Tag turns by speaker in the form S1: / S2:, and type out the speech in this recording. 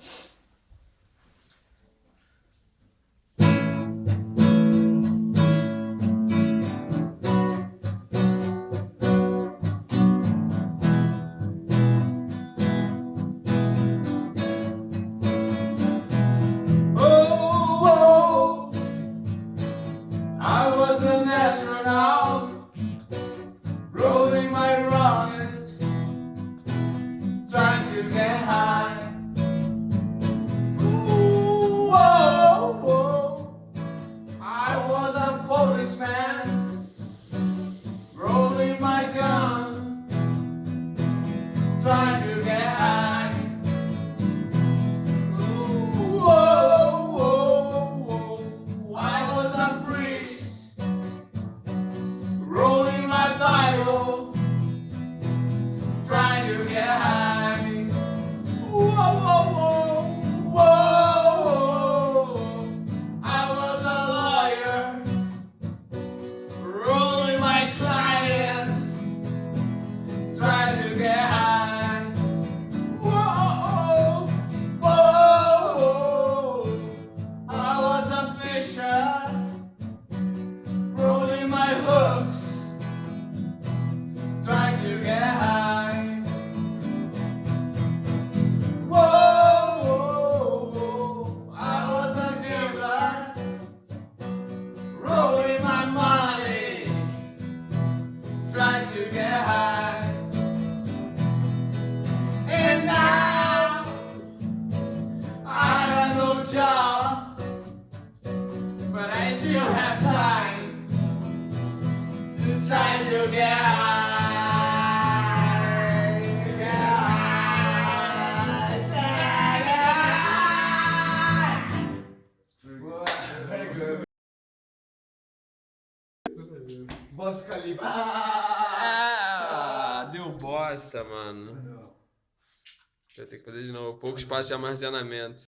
S1: Oh, oh, rolling my rockets, trying to get high. you quero. É job, but I still have time to try to get
S2: Ah, deu bosta, mano. Vai ter que fazer de novo. Pouco espaço de armazenamento.